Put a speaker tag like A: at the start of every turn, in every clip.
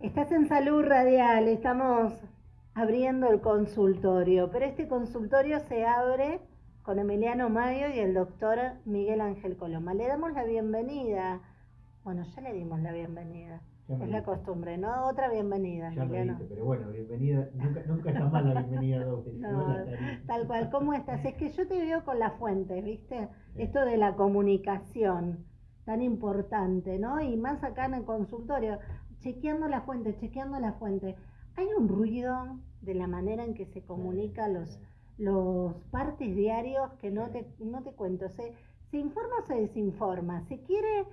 A: Estás en salud radial, estamos abriendo el consultorio, pero este consultorio se abre con Emiliano Mayo y el doctor Miguel Ángel Coloma. Le damos la bienvenida. Bueno, ya le dimos la bienvenida. Es la costumbre, ¿no? Otra bienvenida,
B: ya Emiliano. pero bueno, bienvenida. Nunca, nunca está mal la bienvenida
A: no, tal cual. ¿Cómo estás? Es que yo te veo con la fuente, ¿viste? Esto de la comunicación tan importante, ¿no? Y más acá en el consultorio, chequeando la fuente, chequeando la fuente. Hay un ruido de la manera en que se comunica los, los partes diarios que no te, no te cuento. Se, se informa o se desinforma. Se quiere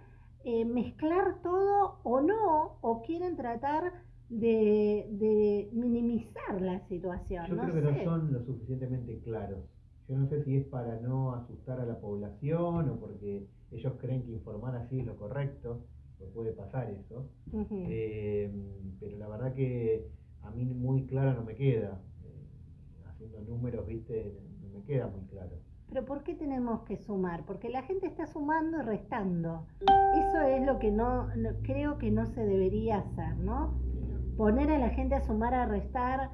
A: eh, mezclar todo o no, o quieren tratar de, de minimizar la situación.
B: Yo creo que no son lo suficientemente claros. Yo no sé si es para no asustar a la población o porque ellos creen que informar así es lo correcto, pues puede pasar eso. Eh, pero la verdad que a mí muy claro no me queda. Eh, haciendo números, viste, no me queda muy claro.
A: Pero ¿por qué tenemos que sumar? Porque la gente está sumando y restando. Eso es lo que no, creo que no se debería hacer, ¿no? Poner a la gente a sumar, a restar,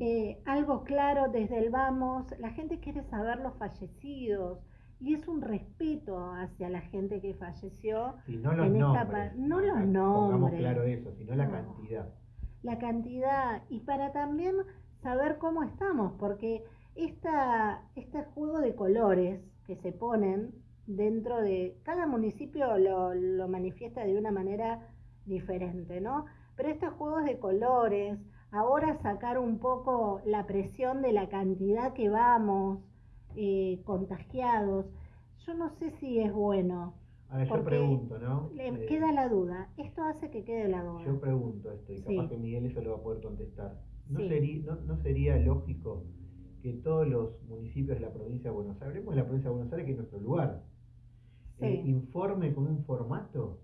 A: eh, algo claro desde el vamos. La gente quiere saber los fallecidos y es un respeto hacia la gente que falleció.
B: Y no los nombres.
A: No los nombres.
B: Claro eso, sino la cantidad.
A: La cantidad y para también saber cómo estamos, porque esta, este juego de colores que se ponen dentro de cada municipio lo, lo manifiesta de una manera diferente, ¿no? Pero estos juegos de colores, ahora sacar un poco la presión de la cantidad que vamos eh, contagiados, yo no sé si es bueno.
B: A ver, yo pregunto, ¿no?
A: Le eh, queda la duda. Esto hace que quede la duda.
B: Yo pregunto esto y capaz que Miguel eso lo va a poder contestar. ¿No, sería, no, sería lógico que todos los municipios de la provincia de Buenos Aires, hablemos de la provincia de Buenos Aires, que es nuestro lugar, eh, informe con un formato?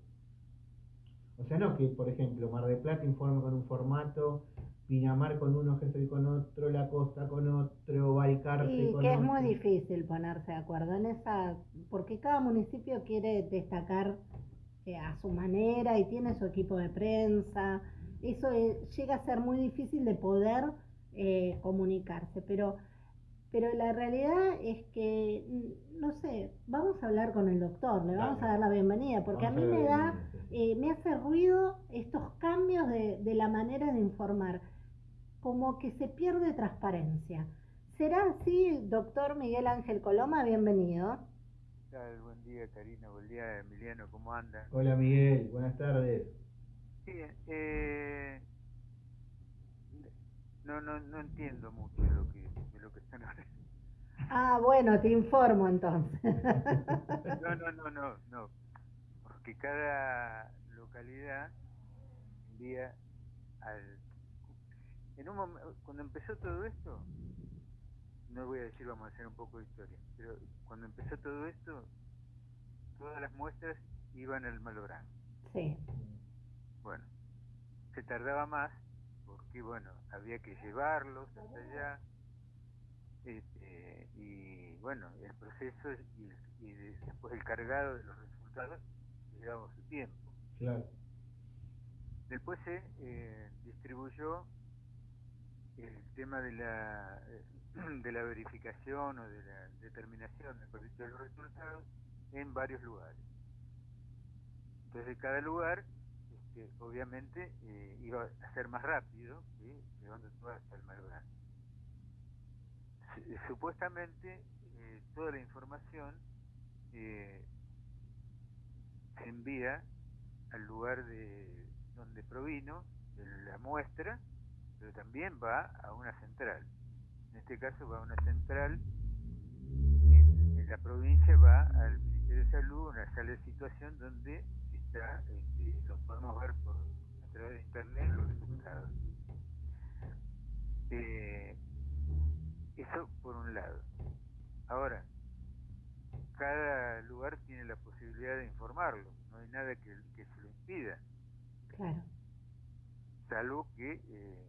B: O sea, no que, por ejemplo, Mar de Plata informe con un formato, Pinamar con uno, Gesell con otro, La Costa con otro,
A: con otro. Y que es muy difícil ponerse de acuerdo en esa, porque cada municipio quiere destacar eh, a su manera y tiene su equipo de prensa. Eso llega a ser muy difícil de poder eh, comunicarse, pero, pero la realidad es que, mm, no sé, vamos a hablar con el doctor, le vamos a dar la bienvenida, porque a mí me da, eh, me hace ruido estos cambios de, de la manera de informar como que se pierde transparencia. ¿Será así, doctor Miguel Ángel Coloma? Bienvenido.
C: Buen día, Karina. Buen día, Emiliano. ¿Cómo anda?
B: Hola, Miguel. Buenas tardes.
C: Sí, eh, no, no, no entiendo mucho lo que, lo que están hablando.
A: Ah, bueno, te informo entonces.
C: No, no, no, no, no. Porque cada localidad envía al en un cuando empezó todo esto, no voy a decir vamos a hacer un poco de historia, pero cuando empezó todo esto, todas las muestras iban al Malográn.
A: Sí.
C: Bueno, se tardaba más porque, bueno, había que llevarlos hasta allá. Este, y bueno, el proceso y, después el cargado de los resultados llevaba su tiempo.
B: Claro.
C: Después se eh, distribuyó el tema de la, de la verificación o de la determinación de los resultados en varios lugares. Entonces cada lugar este, obviamente eh, iba a ser más rápido que llevando todo hasta el Malbrán. Supuestamente eh, toda la información eh, se envía al lugar de donde provino la muestra pero también va a una central. En este caso va a una central, en, la provincia va al Ministerio de Salud, una sala de situación donde está, este, lo podemos ver por, a través de internet los resultados. Eh, eso por un lado. Ahora, cada lugar tiene la posibilidad de informarlo, no hay nada que, se lo impida.
A: Claro.
C: Salvo que eh,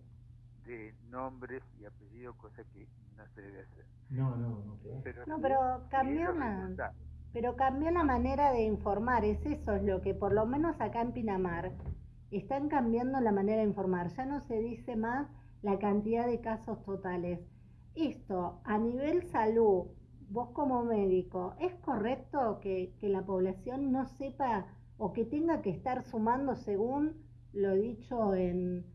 C: de nombres y apellidos, cosa que no se debe hacer.
B: No, no, no.
A: Pero, no, pero cambió la, pero cambió la manera de informar, es eso es lo que por lo menos acá en Pinamar están cambiando la manera de informar. Ya no se dice más la cantidad de casos totales. Esto, a nivel salud, vos como médico, ¿es correcto que, la población no sepa o que tenga que estar sumando según lo dicho en,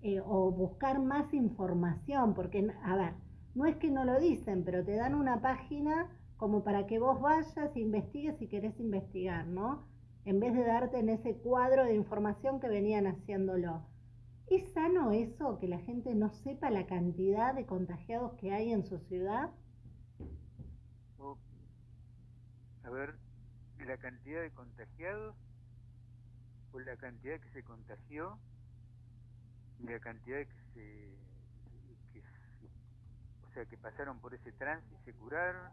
A: eh, o buscar más información? Porque, a ver, no es que no lo dicen, pero te dan una página como para que vos vayas e investigues si querés investigar, ¿no? En vez de darte en ese cuadro de información que venían haciéndolo. ¿Es sano eso, que la gente no sepa la cantidad de contagiados que hay en su ciudad?
C: a ver, la cantidad de contagiados o la cantidad que se contagió y la cantidad que se, o sea, que pasaron por ese trance y se curaron.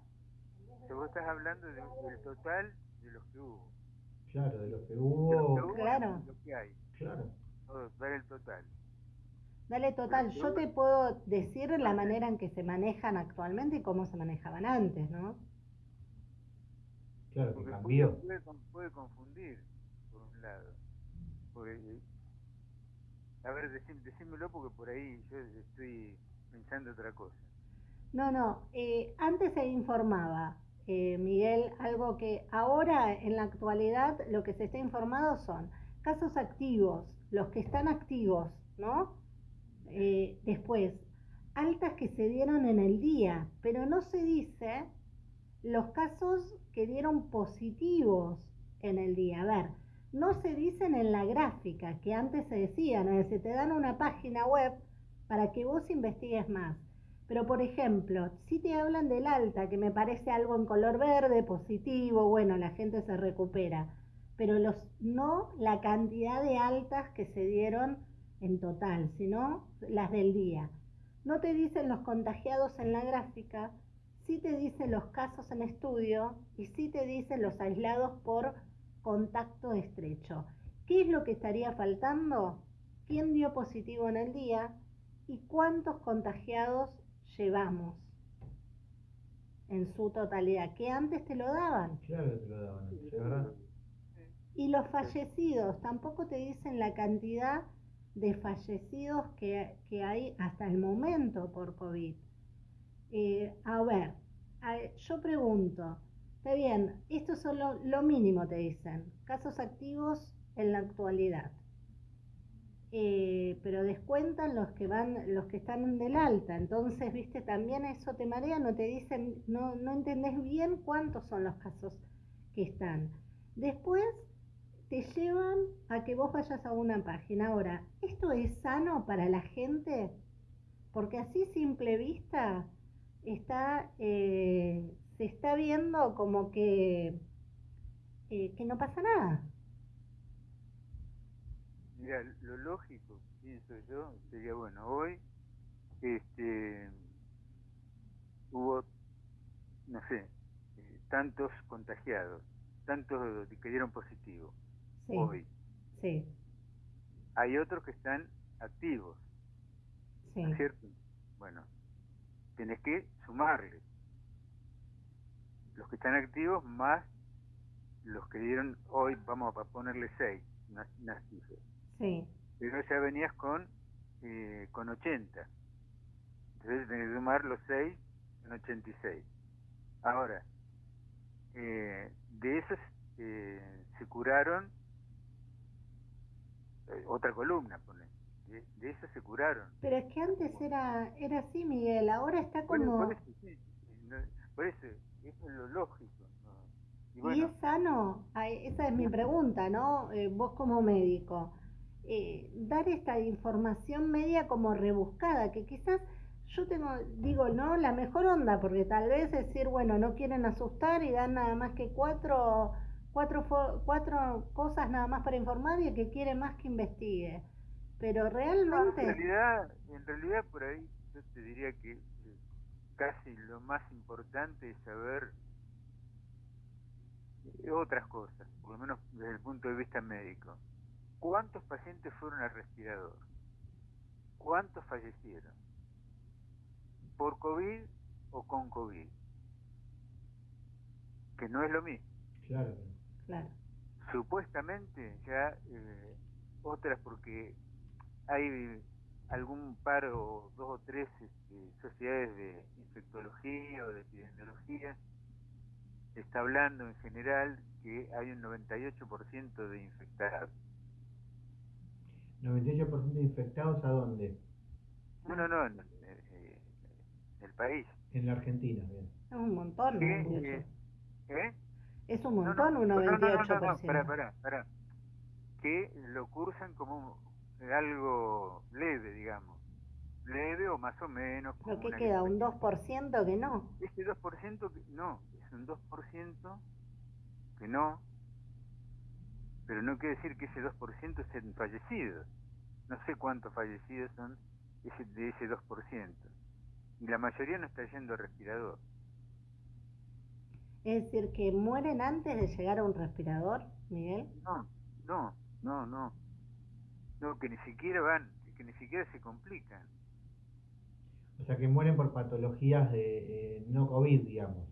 C: O vos estás hablando del total de los que hubo.
B: Claro, de los que hubo.
A: claro.
C: De lo que hay.
B: Claro.
C: Dar el total.
A: Dale total, yo te puedo decir la manera en que se manejan actualmente y cómo se manejaban antes, ¿no?
B: Claro, que cambió.
C: Puede, confundir, por un lado. a ver, decímelo porque por ahí yo estoy pensando otra cosa.
A: No, no, eh, antes se informaba, eh, Miguel, algo que ahora en la actualidad lo que se está informado son casos activos, los que están activos, ¿no? Eh, después, altas que se dieron en el día, pero no se dice los casos que dieron positivos en el día. A ver, no se dicen en la gráfica que antes se decían, es decir, te dan una página web para que vos investigues más. Pero, por ejemplo, si te hablan del alta, que me parece algo en color verde, positivo, bueno, la gente se recupera, pero los, no la cantidad de altas que se dieron en total, sino las del día. No te dicen los contagiados en la gráfica, sí te dicen los casos en estudio y sí te dicen los aislados por contacto estrecho. ¿Qué es lo que estaría faltando? ¿Quién dio positivo en el día? ¿Y cuántos contagiados llevamos en su totalidad? Que antes te lo daban.
B: Claro, te lo daban.
A: Y los fallecidos, tampoco te dicen la cantidad de fallecidos que, que hay hasta el momento por COVID. Eh, a ver, yo pregunto, está bien, esto es solo lo mínimo, te dicen, casos activos en la actualidad. Eh, pero descuentan los que van, los que están del alta. Entonces, viste, también eso te marea, no te dicen, no, no entendés bien cuántos son los casos que están. Después te llevan a que vos vayas a una página. Ahora, ¿esto es sano para la gente? Porque así simple vista está, eh, se está viendo como que, eh, que no pasa nada.
C: Mira, lo lógico, pienso yo, sería bueno, hoy este hubo, no sé, eh, tantos contagiados, tantos que dieron positivo. Hoy.
A: Sí.
C: Hay otros que están activos. Sí. cierto? Bueno, tenés que sumarle los que están activos más los que dieron hoy, vamos a ponerle 6, unas,
A: Sí.
C: Pero ya venías con, eh, con 80. Entonces tenés que sumar los 6 en 86. Ahora, eh, de esos eh, se curaron eh, otra columna, pone de, eso se curaron.
A: Pero es que antes era era así, Miguel, ahora está como...
C: Por, eso, por eso, eso es lo lógico.
A: Y, es sano? Esa es mi pregunta, ¿no? Eh, vos como médico. Eh, dar esta información media como rebuscada, que quizás yo tengo, digo, no, la mejor onda, porque tal vez decir, bueno, no quieren asustar y dan nada más que cuatro, cuatro, cuatro cosas nada más para informar y el que quiere más que investigue pero realmente...
C: en, realidad, en realidad por ahí yo te diría que eh, casi lo más importante es saber eh, otras cosas, por lo menos desde el punto de vista médico. ¿Cuántos pacientes fueron al respirador? ¿Cuántos fallecieron? ¿Por COVID o con COVID? Que no es lo mismo.
B: Claro.
A: Claro.
C: Supuestamente ya eh, otras porque hay algún par o dos o tres este, sociedades de infectología o de epidemiología está hablando en general que hay un 98% de infectados.
B: ¿98% de infectados a dónde?
C: No, no, no, en, el país.
B: En la Argentina, bien.
A: Es un montón,
C: ¿Qué? ¿Eh?
A: Es un montón, un 98%. No, no, no,
C: para, para, para. Que lo cursan como algo leve, digamos. Leve o más o menos.
A: ¿Pero qué queda? ¿Un 2% que no?
C: Ese 2% que no, es un 2% que no, pero no quiere decir que ese 2% estén fallecidos. No sé cuántos fallecidos son ese, de ese 2%. Y la mayoría no está yendo al respirador.
A: Es decir, que mueren antes de llegar a un respirador, Miguel.
C: No, no, no, no. No, que ni siquiera van, que ni siquiera se complican.
B: O sea, que mueren por patologías de eh, no COVID, digamos.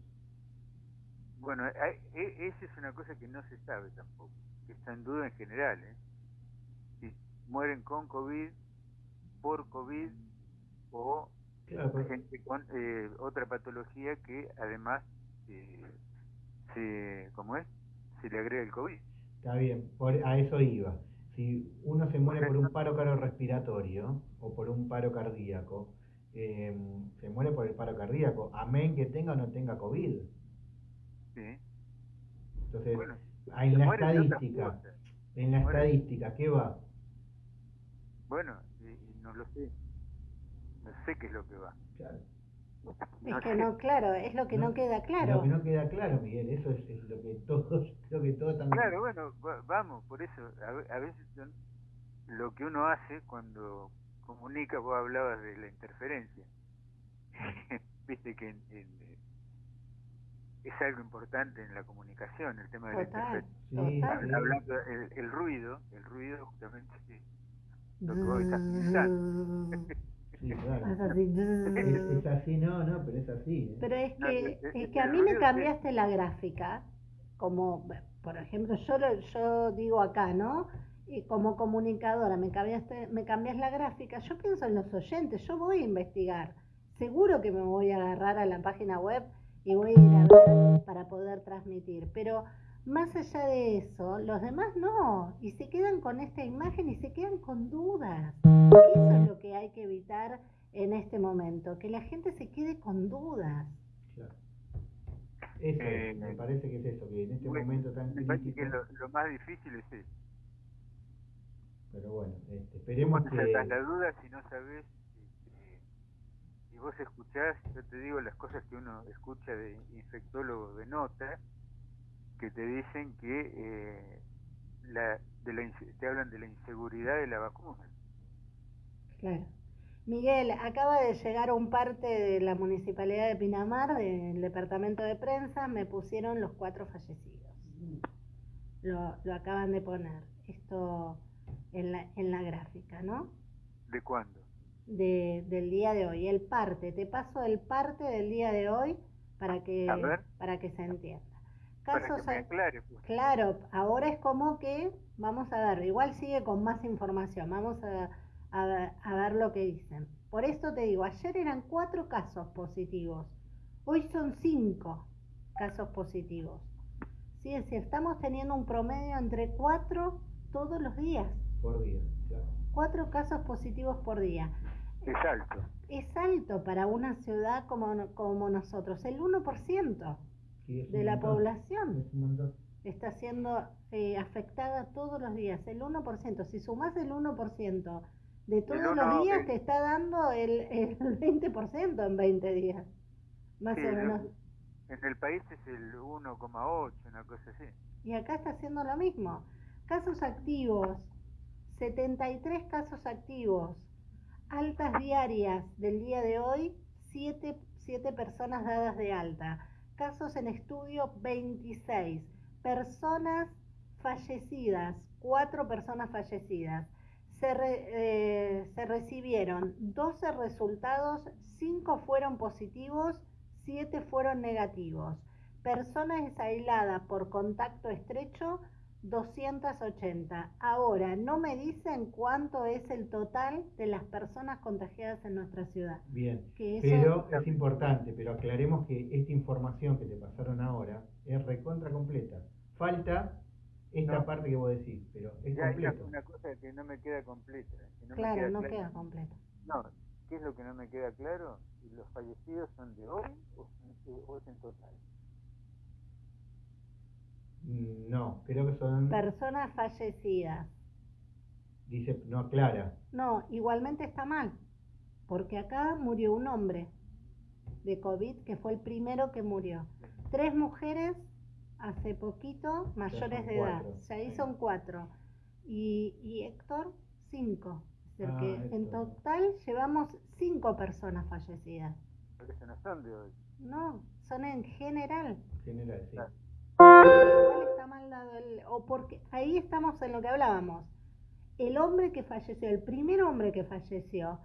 C: Bueno, e, esa es una cosa que no se sabe tampoco, que está en duda en general. ¿eh? Si mueren con COVID, por COVID o gente con eh, otra patología que además eh, se, ¿cómo es? Se le agrega el COVID.
B: Está bien, a eso iba si uno se muere por un paro cardiorrespiratorio o por un paro cardíaco, eh, se muere por el paro cardíaco, amén que tenga o no tenga COVID. Sí. Entonces, en la estadística, en la estadística, ¿qué va?
C: Bueno, no lo sé. No sé qué es lo que va.
A: Claro. Es que no, claro, es lo que no, queda claro.
B: Lo que no queda claro, Miguel, eso es, lo que todos, creo que todos también.
C: Claro, bueno, vamos, por eso, a, veces lo que uno hace cuando comunica, vos hablabas de la interferencia. Viste que es algo importante en la comunicación, el tema de la interferencia. Hablando, el, el, ruido, el ruido justamente lo que vos estás pensando.
B: Es así. Es, así, no, no, pero es así.
A: ¿eh? Pero es que, es que a mí me cambiaste la gráfica, como, por ejemplo, yo, yo digo acá, ¿no? Y como comunicadora, me cambiaste, me cambias la gráfica, yo pienso en los oyentes, yo voy a investigar. Seguro que me voy a agarrar a la página web y voy a ir a ver para poder transmitir. Pero más allá de eso, los demás no, y se quedan con esta imagen y se quedan con dudas. En este momento, que la gente se quede con dudas.
B: Claro. Eso, eh, me parece que es eso, que en este momento tan
C: me parece que lo, más difícil es eso.
B: Pero bueno, este, esperemos
C: que... la duda si no sabes, este, si vos escuchás, yo te digo las cosas que uno escucha de infectólogos de nota, que te dicen que eh, la, de la, te hablan de la inseguridad de la vacuna.
A: Claro. Miguel, acaba de llegar un parte de la Municipalidad de Pinamar, del Departamento de Prensa, me pusieron los cuatro fallecidos. Lo, lo acaban de poner, esto en la, en la gráfica, ¿no?
C: ¿De cuándo?
A: De, del día de hoy, el parte, te paso el parte del día de hoy para que, para que se entienda
C: casos pues.
A: Claro, ahora es como que vamos a ver, igual sigue con más información, vamos a, a, ver lo que dicen. Por esto te digo, ayer eran cuatro casos positivos, hoy son cinco casos positivos. Sí, es decir, estamos teniendo un promedio entre cuatro todos los días.
B: Por día, claro.
A: Cuatro casos positivos por día.
C: Es alto.
A: Es alto para una ciudad como, como nosotros, el 1% de la población está siendo eh, afectada todos los días, el 1%. Si sumas el 1% de todos los días, te está dando el, el 20% en 20 días. Más o menos.
C: En el país es el 1,8, una cosa así.
A: Y acá está haciendo lo mismo. Casos activos, 73 casos activos. Altas diarias del día de hoy, 7, 7 personas dadas de alta casos en estudio 26, personas fallecidas, cuatro personas fallecidas. Se, eh, se, recibieron 12 resultados, 5 fueron positivos, 7 fueron negativos. Personas aisladas por contacto estrecho, 280. Ahora, no me dicen cuánto es el total de las personas contagiadas en nuestra ciudad.
B: Bien, pero es importante, pero aclaremos que esta información que te pasaron ahora es recontra completa. Falta esta parte que vos decís, pero es completo.
C: una cosa que no me queda completa.
A: claro, no queda completa.
C: No, ¿qué es lo que no me queda claro? ¿Los fallecidos son de hoy o es en total?
B: Mm, no, creo que son...
A: Personas fallecidas.
B: Dice, no aclara.
A: No, igualmente está mal, porque acá murió un hombre de COVID, que fue el primero que murió. Tres mujeres hace poquito, mayores de edad. Ya ahí son cuatro. Y, y Héctor, cinco. Es ah, que en total llevamos cinco personas fallecidas.
C: Pero no son de hoy.
A: No, son en general.
B: General, sí.
A: está mal dado el, o porque ahí estamos en lo que hablábamos. El hombre que falleció, el primer hombre que falleció,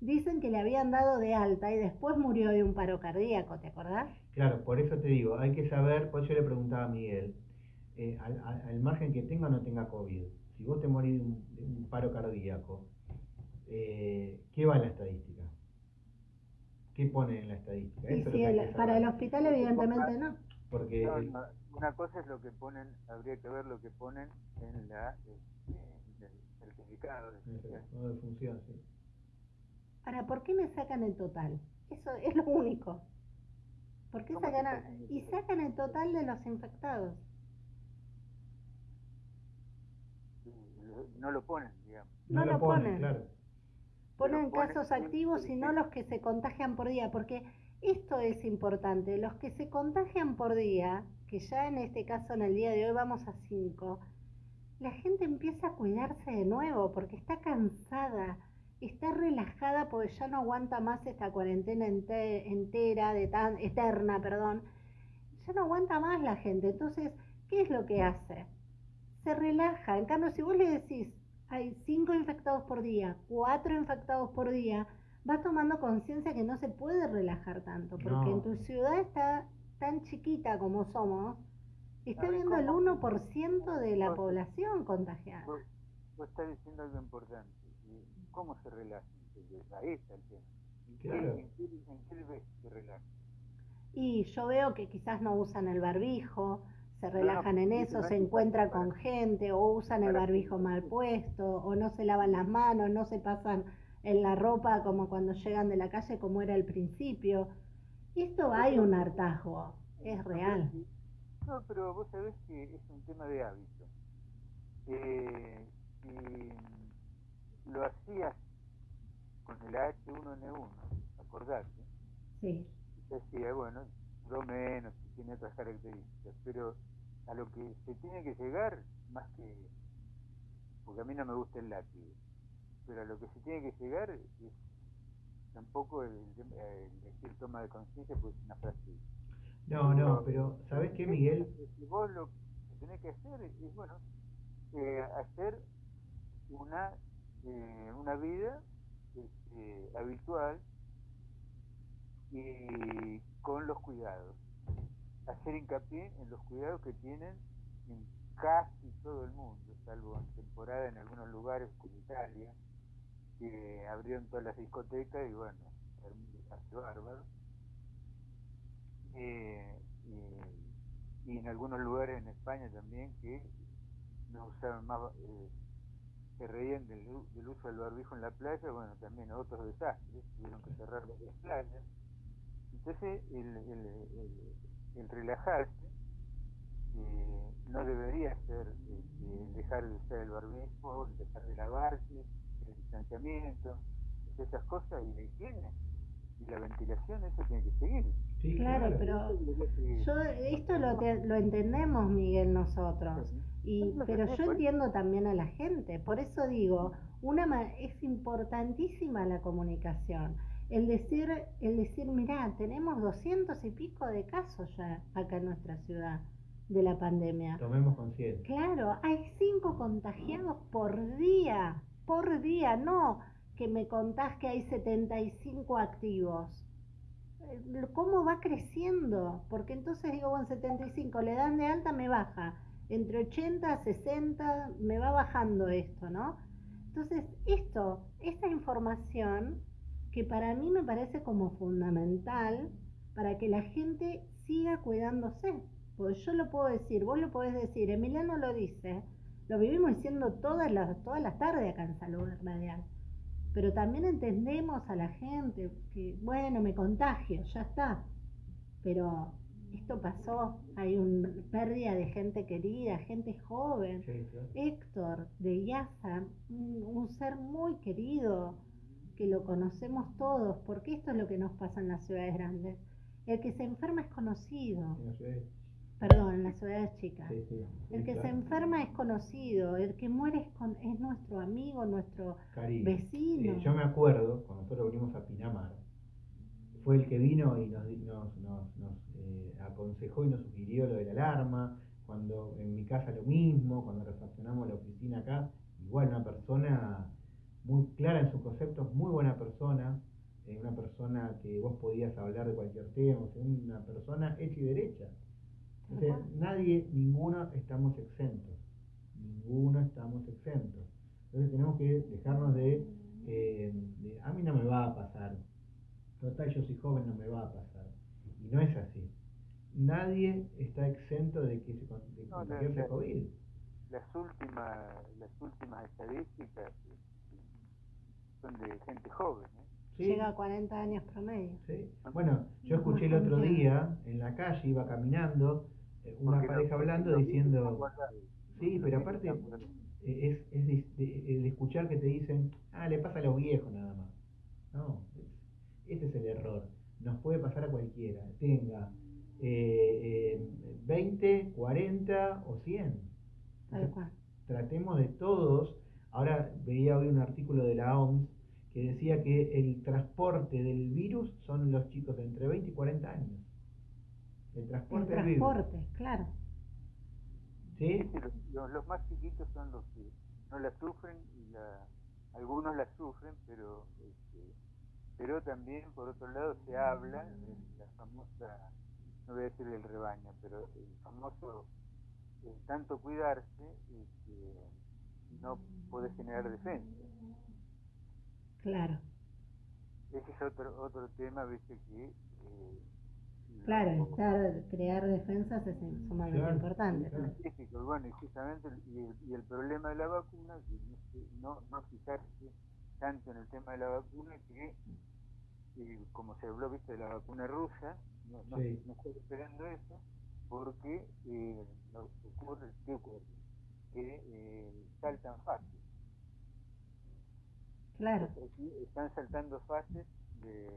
A: dicen que le habían dado de alta y después murió de un paro cardíaco, ¿te acordás?
B: Claro, por eso te digo, hay que saber, pues yo le preguntaba a Miguel, eh, al, margen que tenga o no tenga COVID, si vos te morís de un, paro cardíaco, eh, ¿qué va en la estadística? ¿Qué pone en la estadística?
A: para el hospital evidentemente no.
B: Porque
C: una cosa es lo que ponen, habría que ver lo que ponen en la este, el certificado
B: de función. sí.
A: Ahora, ¿por qué me sacan el total? Eso es lo único. ¿Por qué sacan y sacan el total de los infectados?
C: No lo ponen, digamos.
A: No, lo ponen. Claro. Ponen casos activos y no los que se contagian por día, porque esto es importante. Los que se contagian por día, que ya en este caso en el día de hoy vamos a 5, la gente empieza a cuidarse de nuevo porque está cansada está relajada porque ya no aguanta más esta cuarentena entera, de tan, eterna, perdón. Ya no aguanta más la gente. Entonces, ¿qué es lo que hace? Se relaja. En cambio, si vos le decís, hay cinco infectados por día, cuatro infectados por día, vas tomando conciencia que no se puede relajar tanto, porque en tu ciudad está tan chiquita como somos, está viendo el 1% de la población contagiada.
C: Vos, estás diciendo algo importante ¿Cómo se relajan? Ahí está el tema. ¿En, qué, ves se relajan?
A: Y yo veo que quizás no usan el barbijo, se relajan en eso, se encuentran con gente o usan el barbijo mal puesto o no se lavan las manos, no se pasan en la ropa como cuando llegan de la calle como era al principio. Esto hay un hartazgo, es real.
C: No, pero vos sabés que es un tema de hábito. Eh, lo hacías con el H1N1, acordate.
A: Sí.
C: Decía, bueno, lo menos, tiene otras características, pero a lo que se tiene que llegar, más que, porque a mí no me gusta el látigo, pero a lo que se tiene que llegar es tampoco el, decir toma de conciencia, pues es una frase.
B: No, no, pero ¿sabes qué, Miguel?
C: Vos lo que tenés que hacer es, bueno, eh, hacer una eh, una vida este, habitual y con los cuidados. Hacer hincapié en los cuidados que tienen en casi todo el mundo, salvo en temporada en algunos lugares como Italia, que abrieron todas las discotecas y bueno, hace bárbaro. Eh, y, en algunos lugares en España también que no usaron más eh, se reían del, uso del barbijo en la playa, bueno, también otros desastres, tuvieron que cerrar las playas. Entonces, el, el, relajarse eh, no debería ser este, dejar de usar el barbijo, dejar de lavarse, el distanciamiento, esas cosas y la higiene y la ventilación, eso tiene que seguir.
A: claro, pero yo, esto lo, lo entendemos, Miguel, nosotros. Y, pero yo entiendo también a la gente, por eso digo, una es importantísima la comunicación. El decir, el decir, mirá, tenemos doscientos y pico de casos ya acá en nuestra ciudad de la pandemia.
B: Tomemos conciencia.
A: Claro, hay cinco contagiados por día, por día, no que me contás que hay 75 activos. ¿Cómo va creciendo? Porque entonces digo, bueno, 75, le dan de alta, me baja entre 80 a 60 me va bajando esto, ¿no? Entonces, esto, esta información que para mí me parece como fundamental para que la gente siga cuidándose. Pues yo lo puedo decir, vos lo podés decir, Emiliano lo dice, lo vivimos diciendo todas las, todas las tardes acá en Salud Radial. Pero también entendemos a la gente que, bueno, me contagio, ya está. Pero esto pasó, hay una pérdida de gente querida, gente joven. Héctor de Yaza, un, ser muy querido, que lo conocemos todos, porque esto es lo que nos pasa en las ciudades grandes. El que se enferma es conocido. Perdón, en las ciudades chicas. el que se enferma es conocido, el que muere es, es nuestro amigo, nuestro vecino.
B: yo me acuerdo, cuando nosotros venimos a Pinamar, fue el que vino y nos, nos, nos, eh, aconsejó y nos sugirió lo de la alarma, cuando en mi casa lo mismo, cuando refaccionamos la oficina acá, igual una persona muy clara en sus conceptos, muy buena persona, eh, una persona que vos podías hablar de cualquier tema, una persona hecha y derecha. Nadie, ninguno estamos exentos, ninguno estamos exentos. Entonces tenemos que dejarnos de, eh, de, a mí no me va a pasar, total yo soy joven, no me va a pasar. Y no es así. Nadie está exento de que se de no, COVID.
C: Las últimas, las últimas estadísticas son de gente joven. ¿eh?
A: Llega a 40 años promedio.
B: Sí. Bueno, yo escuché el otro día en la calle, iba caminando, eh, una pareja hablando diciendo... Sí, pero aparte eh, es, es el escuchar que te dicen, ah, le pasa a los viejos nada más. No, ese es el error. Nos puede pasar a cualquiera, tenga eh, 20, 40 o 100. tratemos de todos. Ahora veía hoy un artículo de la OMS que decía que el transporte del virus son los chicos de entre 20 y 40 años.
A: El transporte, el transporte claro.
C: ¿Sí? los, más chiquitos son los que no la sufren y la, algunos la sufren, pero este, pero también por otro lado se habla de la famosa, no voy a decir el rebaño, pero el famoso eh, tanto cuidarse y que no puede generar defensa.
A: Claro.
C: Ese es otro otro tema, viste que eh,
A: Claro, estar, crear defensas es sumamente importante.
C: Bueno, y justamente y el, problema de la vacuna, no, no fijarse tanto en el tema de la vacuna que y como se habló viste de la vacuna rusa no, no, estoy esperando eso porque eh, ocurre ¿qué ocurre? que eh, saltan fases.
A: Claro.
C: Están saltando fases de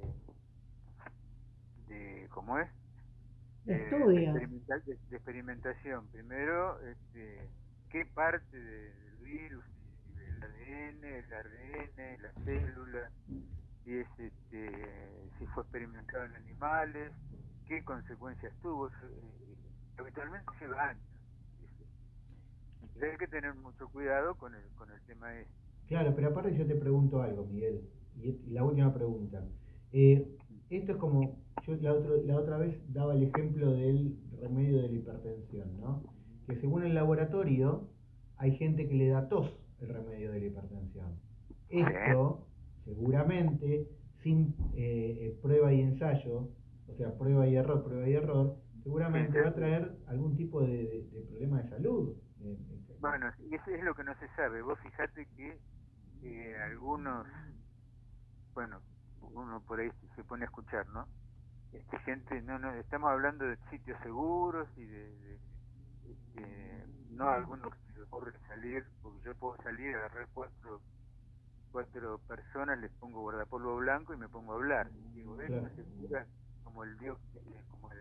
C: de cómo es
A: de estudio
C: de, experimentación primero este, qué parte del virus el ADN el ARN la célula si es este, si fue experimentado en animales, qué consecuencias tuvo. Eh, habitualmente lleva años. Entonces hay que tener mucho cuidado con el, con el tema este.
B: Claro, pero aparte yo te pregunto algo, Miguel, y, la última pregunta. Eh, esto es como, yo la, la otra vez daba el ejemplo del remedio de la hipertensión, ¿no? Que según el laboratorio hay gente que le da tos el remedio de la hipertensión. Esto seguramente sin eh, eh, prueba y ensayo, o sea, prueba y error, prueba y error, seguramente va a traer algún tipo de, problema de salud.
C: bueno, eso es lo que no se sabe. Vos fijate que eh, algunos, bueno, uno por ahí se pone a escuchar, ¿no? Este, gente, no, no, estamos hablando de sitios seguros y de, este, no algunos que se ocurre salir, porque yo puedo salir, agarrar cuatro cuatro personas les pongo guardapolvo blanco y me pongo a hablar. Y digo, ¿ves? Se cura como el dios, como el...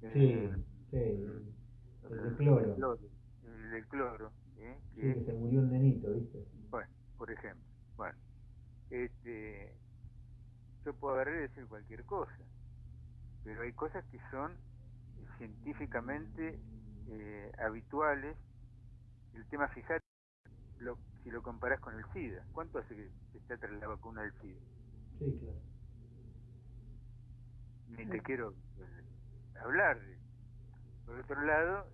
B: sí, sí, el, el, cloro.
C: El, cloro.
B: ¿eh? Que, sí, que se murió un nenito, ¿viste?
C: Bueno, por ejemplo. Este, yo puedo agarrar y decir cualquier cosa, pero hay cosas que son científicamente eh, habituales. El tema, fíjate, lo, si lo comparás con el SIDA. ¿Cuánto hace que se está tras la vacuna del SIDA?
B: Sí, claro.
C: Ni te quiero eh, hablar. Por otro lado,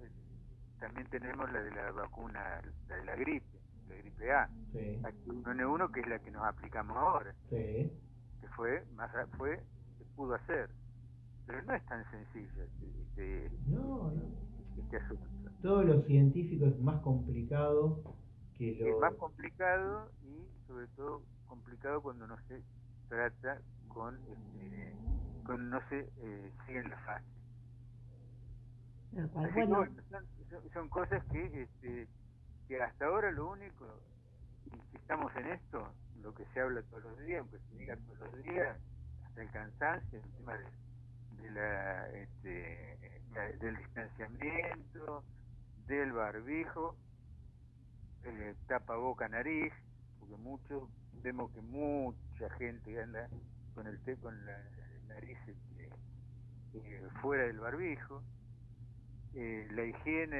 C: también tenemos la de la vacuna, la de la gripe, la gripe A, sí. H1N1 que es la que nos aplicamos ahora,
B: sí.
C: que fue, más fue, se pudo hacer, pero no es tan sencillo este,
B: no,
C: este asunto.
B: Todo lo científico es más complicado que lo...
C: Es más complicado y sobre todo complicado cuando no se trata con, este, con no se eh, siguen las fases.
A: bueno.
C: son, cosas que, este, que hasta ahora lo único, que estamos en esto, lo que se habla todos los días, aunque se diga todos los días, hasta el cansancio, el tema de, la, este, del distanciamiento, del barbijo, eh, tapa boca nariz, porque muchos vemos que mucha gente anda con el té con la nariz este, eh, fuera del barbijo, eh, la higiene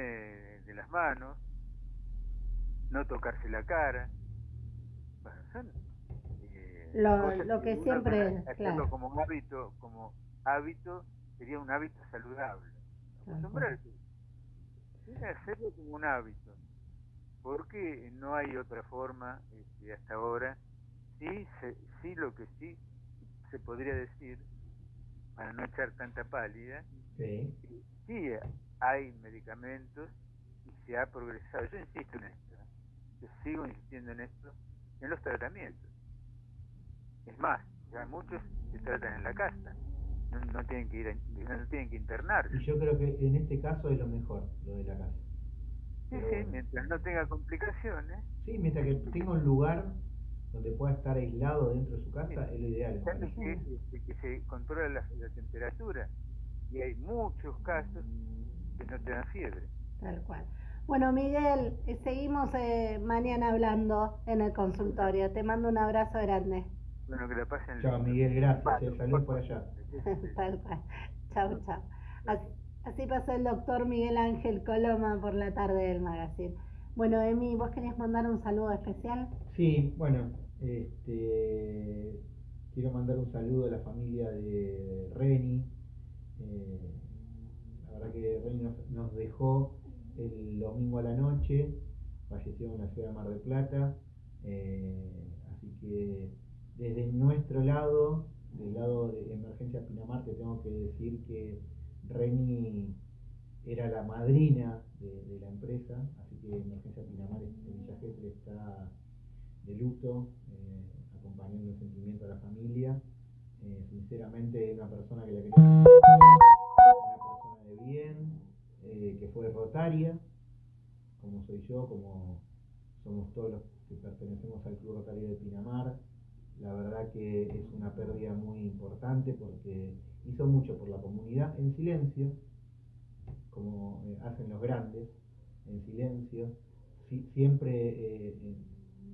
C: de las manos, no tocarse la cara, bueno, son
A: eh, lo, que, siempre
C: hacerlo como hábito, como hábito sería un hábito saludable, acostumbrarse, hacerlo como un hábito, porque no hay otra forma este, hasta ahora. Sí, sí lo que sí se podría decir, para no echar tanta pálida,
B: sí.
C: sí hay medicamentos y se ha progresado. Yo insisto en esto. Yo sigo insistiendo en esto, en los tratamientos. Es más, ya muchos se tratan en la casa, no, tienen que ir no tienen que internarse.
B: Y yo creo que en este caso es lo mejor, lo de la casa.
C: Sí, sí, mientras no tenga complicaciones.
B: Sí, mientras que tenga un lugar donde pueda estar aislado dentro de su casa, es lo ideal.
C: Que, que, se controla la, temperatura y hay muchos casos que no te dan fiebre.
A: Tal cual. Bueno, Miguel, eh, seguimos eh, mañana hablando en el consultorio. Te mando un abrazo grande.
C: Bueno, que la pasen.
B: Chao, Miguel, gracias. Eh, saludos por allá.
A: Tal cual. Chao, chao. Así, pasó el doctor Miguel Ángel Coloma por la tarde del magazine. Bueno, Emi, ¿vos querías mandar un saludo especial?
B: Sí, bueno, este, quiero mandar un saludo a la familia de Reni. Eh, la verdad que Reni nos, dejó el domingo a la noche, falleció en la ciudad de Mar del Plata. Eh, así que desde nuestro lado, del lado de Emergencia Pinamar, te tengo que decir que Reni era la madrina de, la empresa, así que Emergencia Pinamar en Villa está de luto, eh, acompañando el sentimiento a la familia. Eh, sinceramente, una persona que la quería una persona de bien, eh, que fue rotaria, como soy yo, como somos todos los que pertenecemos al Club Rotario de Pinamar. La verdad que es una pérdida muy importante porque hizo mucho por la comunidad en silencio, como hacen los grandes, en silencio, siempre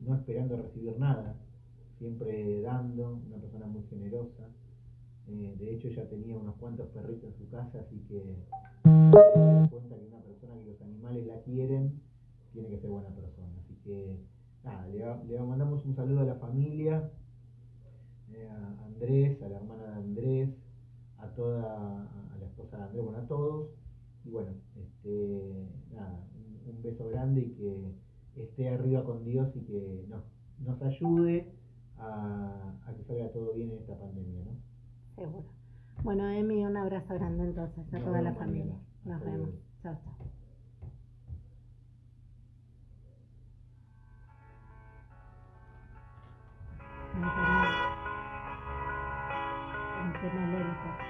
B: no esperando recibir nada, siempre dando, una persona muy generosa. Eh, de hecho, ella tenía unos cuantos perritos en su casa, así que cuenta que una persona que los animales la quieren tiene que ser buena persona. Así que, nada, le, mandamos un saludo a la familia, eh, a Andrés, a la hermana de Andrés, a toda, a la esposa de Andrés, bueno, a todos. Y bueno, este, nada, un beso grande y que esté arriba con Dios y que nos, nos ayude a, que salga todo bien en esta pandemia, ¿no?
A: Seguro. Bueno, Emi, un abrazo grande entonces a toda la familia. Nos vemos. Chao, chao. lento.